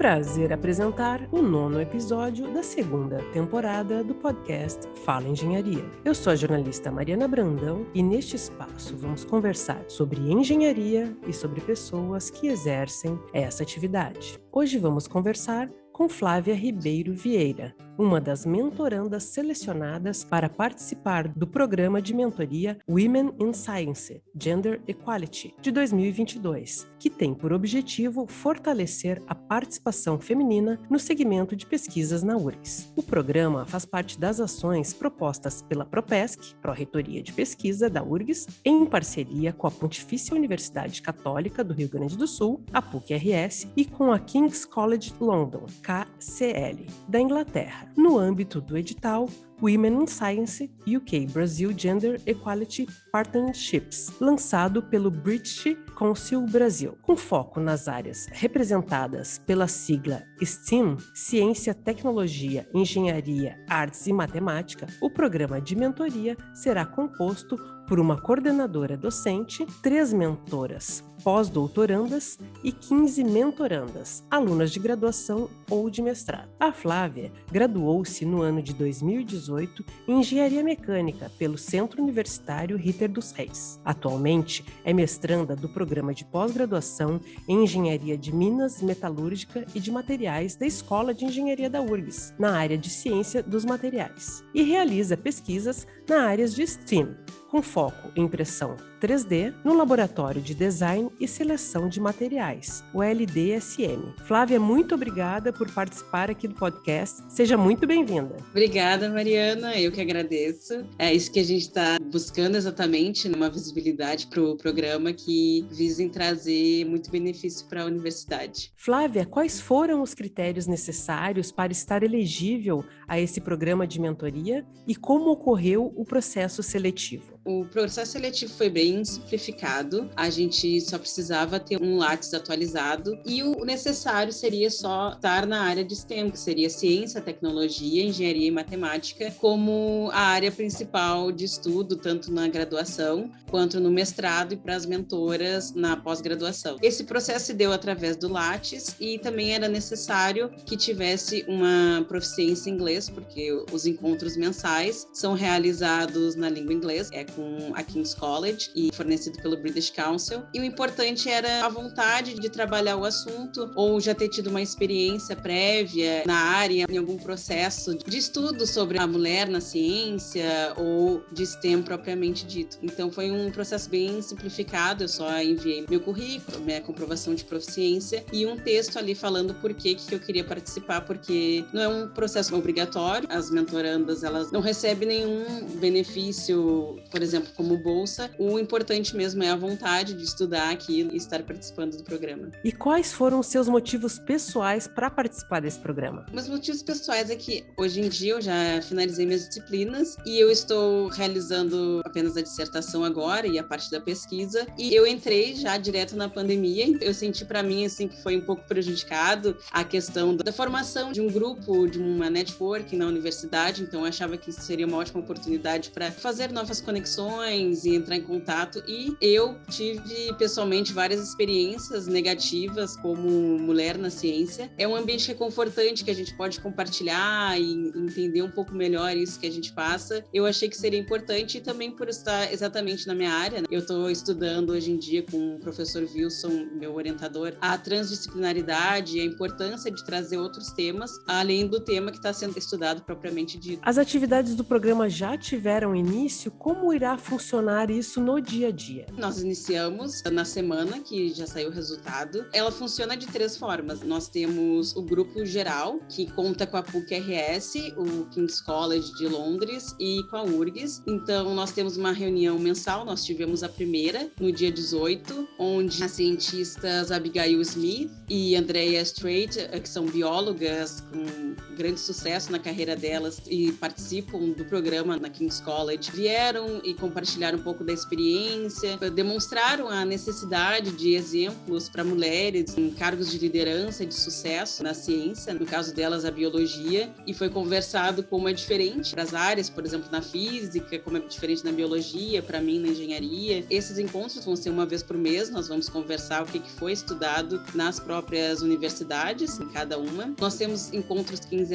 prazer apresentar o nono episódio da segunda temporada do podcast Fala Engenharia. Eu sou a jornalista Mariana Brandão e neste espaço vamos conversar sobre engenharia e sobre pessoas que exercem essa atividade. Hoje vamos conversar com Flávia Ribeiro Vieira, uma das mentorandas selecionadas para participar do programa de mentoria Women in Science Gender Equality de 2022, que tem por objetivo fortalecer a participação feminina no segmento de pesquisas na URGS. O programa faz parte das ações propostas pela Propesc, Pró-Reitoria de Pesquisa da URGS, em parceria com a Pontifícia Universidade Católica do Rio Grande do Sul, a PUC-RS, e com a King's College London, KCL, da Inglaterra. No âmbito do edital Women in Science UK Brazil Gender Equality Partnerships, lançado pelo British Council Brasil, com foco nas áreas representadas pela sigla STEAM, Ciência, Tecnologia, Engenharia, Artes e Matemática. O programa de mentoria será composto por uma coordenadora docente, três mentoras pós-doutorandas e 15 mentorandas, alunas de graduação ou de mestrado. A Flávia graduou-se no ano de 2018 em Engenharia Mecânica pelo Centro Universitário Ritter dos Reis. Atualmente é mestranda do programa de pós-graduação em Engenharia de Minas, Metalúrgica e de Materiais da Escola de Engenharia da URGS, na área de Ciência dos Materiais, e realiza pesquisas na área de STEAM, com foco em impressão 3D no Laboratório de Design e Seleção de Materiais, o LDSM. Flávia, muito obrigada por participar aqui do podcast. Seja muito bem-vinda. Obrigada, Mariana. Eu que agradeço. É isso que a gente está buscando exatamente, uma visibilidade para o programa que visem trazer muito benefício para a universidade. Flávia, quais foram os critérios necessários para estar elegível a esse programa de mentoria e como ocorreu o processo seletivo? O processo seletivo foi bem simplificado. A gente só precisava ter um Lattes atualizado e o necessário seria só estar na área de STEM, que seria ciência, tecnologia, engenharia e matemática, como a área principal de estudo, tanto na graduação quanto no mestrado e para as mentoras na pós-graduação. Esse processo se deu através do Lattes e também era necessário que tivesse uma proficiência em inglês, porque os encontros mensais são realizados na língua inglesa, é com a King's College e fornecido pelo British Council. E o importante era a vontade de trabalhar o assunto ou já ter tido uma experiência prévia na área, em algum processo de estudo sobre a mulher na ciência ou de STEM propriamente dito. Então foi um processo bem simplificado, eu só enviei meu currículo, minha comprovação de proficiência e um texto ali falando por que que eu queria participar, porque não é um processo obrigatório, as mentorandas elas não recebem nenhum benefício, por exemplo, como bolsa, o importante mesmo é a vontade de estudar aquilo e estar participando do programa. E quais foram os seus motivos pessoais para participar desse programa? Meus motivos pessoais é que hoje em dia eu já finalizei minhas disciplinas e eu estou realizando apenas a dissertação agora e a parte da pesquisa e eu entrei já direto na pandemia. Eu senti para mim assim que foi um pouco prejudicado a questão da formação de um grupo, de uma network na universidade, então eu achava que seria uma ótima oportunidade para fazer novas conexões e entrar em contato. E eu tive pessoalmente várias experiências negativas como mulher na ciência. É um ambiente reconfortante que a gente pode compartilhar e entender um pouco melhor isso que a gente passa. Eu achei que seria importante e também por estar exatamente na minha área. Né? Eu estou estudando hoje em dia com o professor Wilson, meu orientador, a transdisciplinaridade e a importância de trazer outros temas, além do tema que está sendo estudado propriamente dito. As atividades do programa já tiveram início? Como irá funcionar isso no dia a dia? Nós iniciamos na semana que já saiu o resultado. Ela funciona de três formas. Nós temos o grupo geral, que conta com a PUC-RS, o King's College de Londres e com a URGS. Então, nós temos uma reunião mensal, nós tivemos a primeira no dia 18, onde as cientistas Abigail Smith e Andrea Strait, que são biólogas com grande sucesso na carreira delas e participam do programa na King's College, vieram e compartilharam um pouco da experiência, demonstraram a necessidade de exemplos para mulheres em cargos de liderança de sucesso na ciência, no caso delas a biologia, e foi conversado como é diferente para as áreas, por exemplo, na física, como é diferente na biologia, para mim na engenharia. Esses encontros vão ser uma vez por mês, nós vamos conversar o que foi estudado nas próprias universidades, em cada uma. Nós temos encontros quinzenais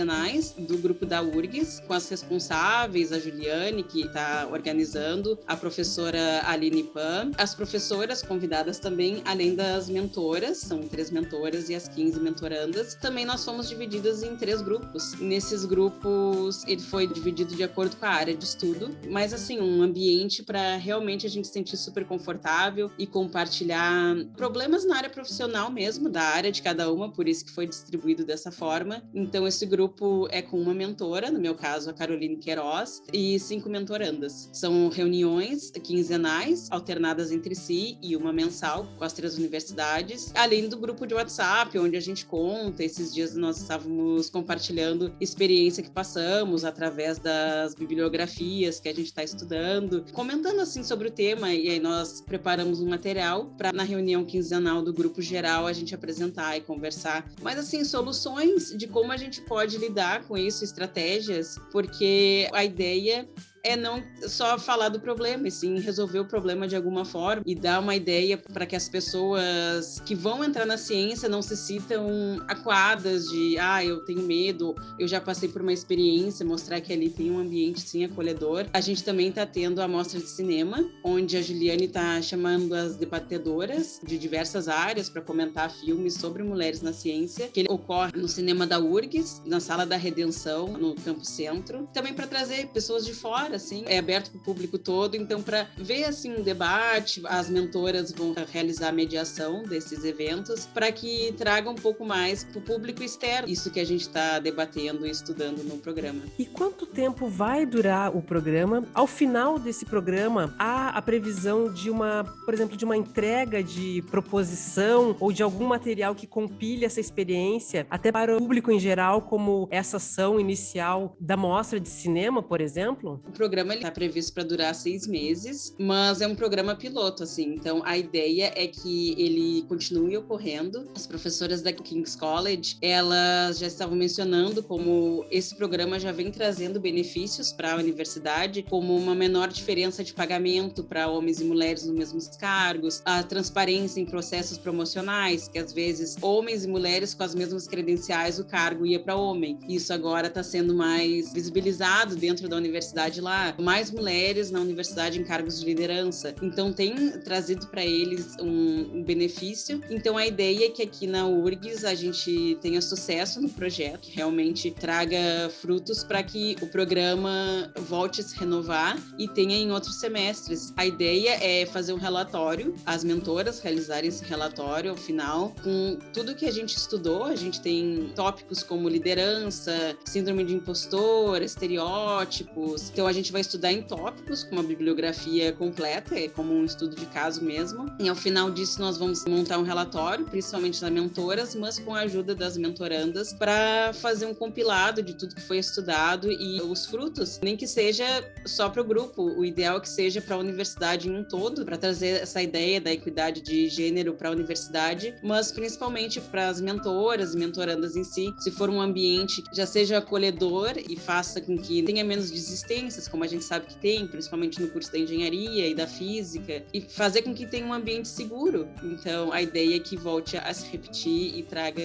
do grupo da URGS, com as responsáveis, a Juliane, que está organizando, a professora Aline Pan, as professoras convidadas também, além das mentoras, são três mentoras e as 15 mentorandas. Também nós fomos divididas em três grupos. Nesses grupos, ele foi dividido de acordo com a área de estudo, mas assim, um ambiente para realmente a gente se sentir super confortável e compartilhar problemas na área profissional mesmo, da área de cada uma, por isso que foi distribuído dessa forma. Então, esse grupo é com uma mentora, no meu caso, a Caroline Queiroz, e cinco mentorandas. São reuniões quinzenais, alternadas entre si, e uma mensal com as três universidades, além do grupo de WhatsApp, onde a gente conta. Esses dias nós estávamos compartilhando experiência que passamos através das bibliografias que a gente está estudando, comentando assim sobre o tema, e aí nós preparamos um material para na reunião quinzenal do grupo geral a gente apresentar e conversar. Mas assim, soluções de como a gente pode lidar com isso, estratégias, porque a ideia é não só falar do problema, e sim resolver o problema de alguma forma e dar uma ideia para que as pessoas que vão entrar na ciência não se sintam acuadas de, ah, eu tenho medo, eu já passei por uma experiência, mostrar que ali tem um ambiente sim acolhedor. A gente também está tendo a mostra de cinema, onde a Juliane está chamando as debatedoras de diversas áreas para comentar filmes sobre mulheres na ciência, que ocorre no cinema da URGS, na Sala da Redenção, no Campo Centro, também para trazer pessoas de fora assim, é aberto para o público todo. Então, para ver assim um debate, as mentoras vão realizar a mediação desses eventos para que traga um pouco mais para o público externo isso que a gente está debatendo e estudando no programa. E quanto tempo vai durar o programa? Ao final desse programa, há a previsão de uma, por exemplo, de uma entrega de proposição ou de algum material que compile essa experiência até para o público em geral, como essa ação inicial da mostra de cinema, por exemplo? O programa está previsto para durar seis meses, mas é um programa piloto, assim. Então, a ideia é que ele continue ocorrendo. As professoras da King's College, elas já estavam mencionando como esse programa já vem trazendo benefícios para a universidade, como uma menor diferença de pagamento para homens e mulheres nos mesmos cargos, a transparência em processos promocionais, que às vezes homens e mulheres com as mesmas credenciais, o cargo ia para homem. Isso agora está sendo mais visibilizado dentro da universidade lá mais mulheres na universidade em cargos de liderança. Então tem trazido para eles um, benefício. Então a ideia é que aqui na URGS a gente tenha sucesso no projeto, que realmente traga frutos para que o programa volte a se renovar e tenha em outros semestres. A ideia é fazer um relatório, as mentoras realizarem esse relatório ao final com tudo que a gente estudou. A gente tem tópicos como liderança, síndrome de impostor, estereótipos. Então a gente vai estudar em tópicos, com uma bibliografia completa, é como um estudo de caso mesmo. E ao final disso, nós vamos montar um relatório, principalmente das mentoras, mas com a ajuda das mentorandas, para fazer um compilado de tudo que foi estudado e os frutos, nem que seja só para o grupo, o ideal é que seja para a universidade em um todo, para trazer essa ideia da equidade de gênero para a universidade, mas principalmente para as mentoras e mentorandas em si, se for um ambiente que já seja acolhedor e faça com que tenha menos desistências, como a gente sabe que tem, principalmente no curso da engenharia e da física, e fazer com que tenha um ambiente seguro. Então, a ideia é que volte a se repetir e traga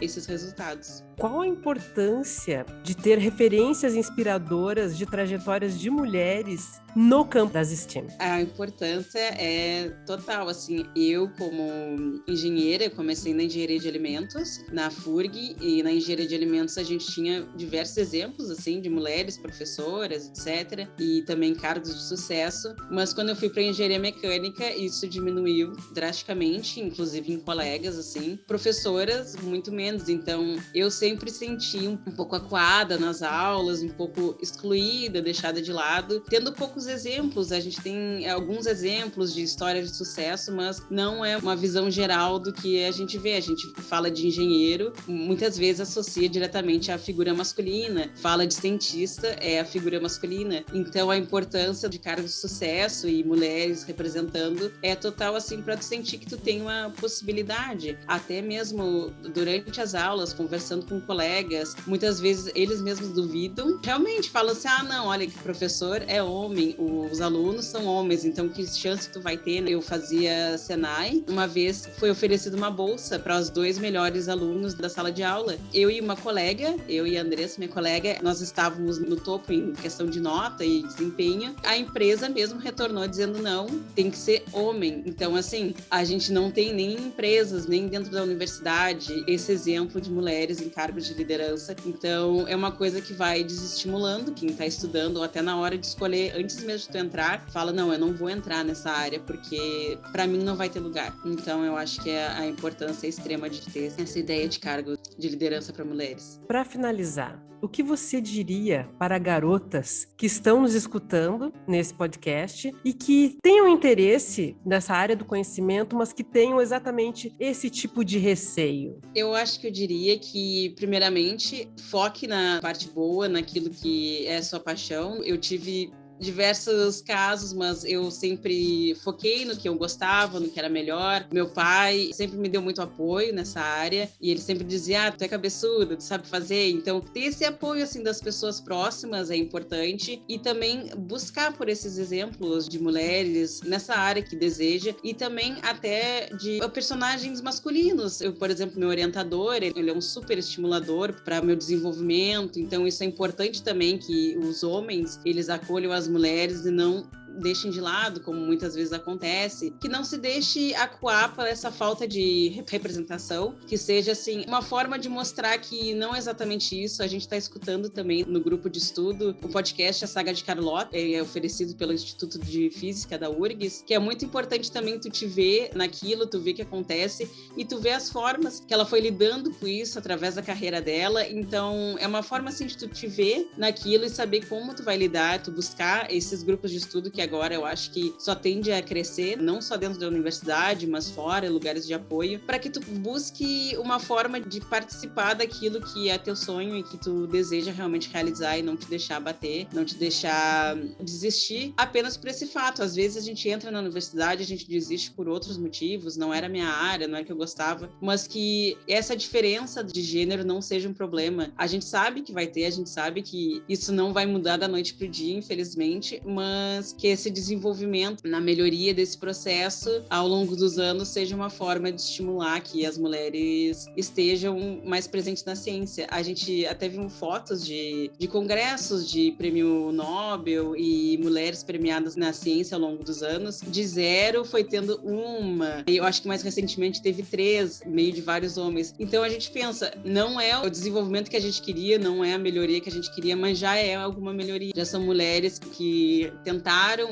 esses resultados. Qual a importância de ter referências inspiradoras de trajetórias de mulheres no campo das STEM? A importância é total, assim, eu como engenheira, comecei na engenharia de alimentos, na FURG, e na engenharia de alimentos a gente tinha diversos exemplos, assim, de mulheres professoras, etc, e também cargos de sucesso, mas quando eu fui para engenharia mecânica, isso diminuiu drasticamente, inclusive em colegas, assim, professoras muito menos, então eu sei sempre senti um, pouco acuada nas aulas, um pouco excluída, deixada de lado, tendo poucos exemplos. A gente tem alguns exemplos de histórias de sucesso, mas não é uma visão geral do que a gente vê. A gente fala de engenheiro, muitas vezes associa diretamente à figura masculina, fala de cientista, é a figura masculina. Então a importância de cargos de sucesso e mulheres representando é total assim para tu sentir que tu tem uma possibilidade, até mesmo durante as aulas, conversando com colegas, muitas vezes eles mesmos duvidam, realmente falam assim: ah, não, olha que professor é homem, os alunos são homens, então que chance tu vai ter? Eu fazia Senai, uma vez foi oferecida uma bolsa para os dois melhores alunos da sala de aula. Eu e uma colega, eu e a Andressa, minha colega, nós estávamos no topo em questão de nota e desempenho. A empresa mesmo retornou dizendo não, tem que ser homem. Então, assim, a gente não tem nem empresas, nem dentro da universidade, esse exemplo de mulheres em cargos de liderança. Então, é uma coisa que vai desestimulando quem está estudando, ou até na hora de escolher, antes mesmo de tu entrar, fala: não, eu não vou entrar nessa área, porque para mim não vai ter lugar. Então, eu acho que é a importância extrema de ter essa ideia de cargo de liderança para mulheres. Para finalizar, o que você diria para garotas que estão nos escutando nesse podcast e que tenham interesse nessa área do conhecimento, mas que tenham exatamente esse tipo de receio? Eu acho que eu diria que, primeiramente, foque na parte boa, naquilo que é sua paixão. Eu tive diversos casos, mas eu sempre foquei no que eu gostava, no que era melhor. Meu pai sempre me deu muito apoio nessa área e ele sempre dizia: "Ah, tu é cabeçuda, tu sabe fazer". Então, ter esse apoio assim das pessoas próximas é importante e também buscar por esses exemplos de mulheres nessa área que deseja e também até de personagens masculinos. Eu, por exemplo, meu orientador, ele é um super estimulador para meu desenvolvimento, então isso é importante também que os homens, eles acolham as mulheres e não deixem de lado, como muitas vezes acontece, que não se deixe acuar por essa falta de representação, que seja assim uma forma de mostrar que não é exatamente isso. A gente está escutando também no grupo de estudo o podcast A Saga de Carlota, é oferecido pelo Instituto de Física da URGS, que é muito importante também tu te ver naquilo, tu ver o que acontece e tu ver as formas que ela foi lidando com isso através da carreira dela. Então, é uma forma assim de tu te ver naquilo e saber como tu vai lidar, tu buscar esses grupos de estudo que agora eu acho que só tende a crescer, não só dentro da universidade, mas fora, lugares de apoio, para que tu busque uma forma de participar daquilo que é teu sonho e que tu deseja realmente realizar e não te deixar bater, não te deixar desistir apenas por esse fato. Às vezes a gente entra na universidade, a gente desiste por outros motivos, não era minha área, não é que eu gostava, mas que essa diferença de gênero não seja um problema. A gente sabe que vai ter, a gente sabe que isso não vai mudar da noite pro dia, infelizmente, mas que esse desenvolvimento na melhoria desse processo ao longo dos anos seja uma forma de estimular que as mulheres estejam mais presentes na ciência. A gente até viu fotos de, de congressos de prêmio Nobel e mulheres premiadas na ciência ao longo dos anos. De zero foi tendo uma, e eu acho que mais recentemente teve três, meio de vários homens. Então a gente pensa, não é o desenvolvimento que a gente queria, não é a melhoria que a gente queria, mas já é alguma melhoria. Já são mulheres que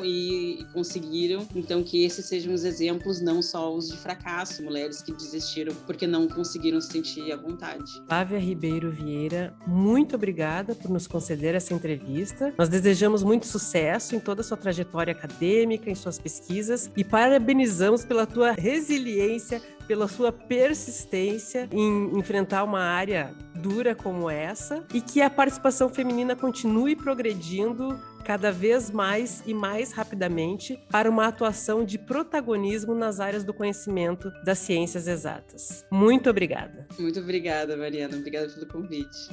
e conseguiram. Então, que esses sejam os exemplos, não só os de fracasso, mulheres que desistiram porque não conseguiram se sentir à vontade. Flávia Ribeiro Vieira, muito obrigada por nos conceder essa entrevista. Nós desejamos muito sucesso em toda a sua trajetória acadêmica, em suas pesquisas e parabenizamos pela tua resiliência pela sua persistência em enfrentar uma área dura como essa e que a participação feminina continue progredindo cada vez mais e mais rapidamente para uma atuação de protagonismo nas áreas do conhecimento das ciências exatas. Muito obrigada. Muito obrigada, Mariana. Obrigada pelo convite.